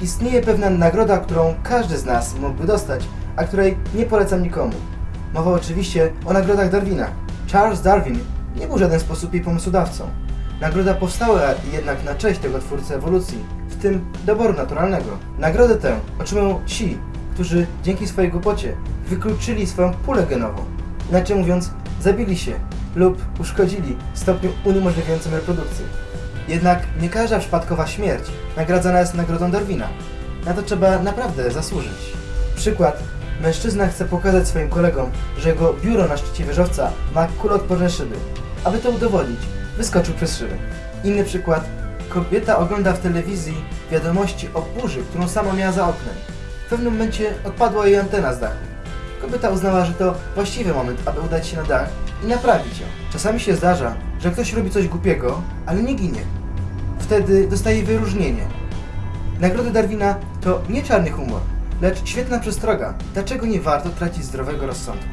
Istnieje pewna nagroda, którą każdy z nas mógłby dostać, a której nie polecam nikomu. Mowa oczywiście o nagrodach Darwina. Charles Darwin nie był w żaden sposób jej pomysłodawcą. Nagroda powstała jednak na cześć tego twórcy ewolucji, w tym doboru naturalnego. Nagrodę tę otrzymują ci, którzy dzięki swojej głupocie wykluczyli swoją pulę genową. Inaczej mówiąc, zabili się lub uszkodzili w stopniu uniemożliwiającym reprodukcję. Jednak nie każda przypadkowa śmierć nagradzana jest nagrodą Darwina. Na to trzeba naprawdę zasłużyć. Przykład. Mężczyzna chce pokazać swoim kolegom, że jego biuro na szczycie wieżowca ma kuloodporne szyby. Aby to udowodnić, wyskoczył przez szybę. Inny przykład. Kobieta ogląda w telewizji wiadomości o burzy, którą sama miała za oknem. W pewnym momencie odpadła jej antena z dachu. Kobieta uznała, że to właściwy moment, aby udać się na dach i naprawić ją. Czasami się zdarza, że ktoś robi coś głupiego, ale nie ginie. Wtedy dostaje wyróżnienie. Nagrody Darwina to nie czarny humor, lecz świetna przestroga, dlaczego nie warto tracić zdrowego rozsądku.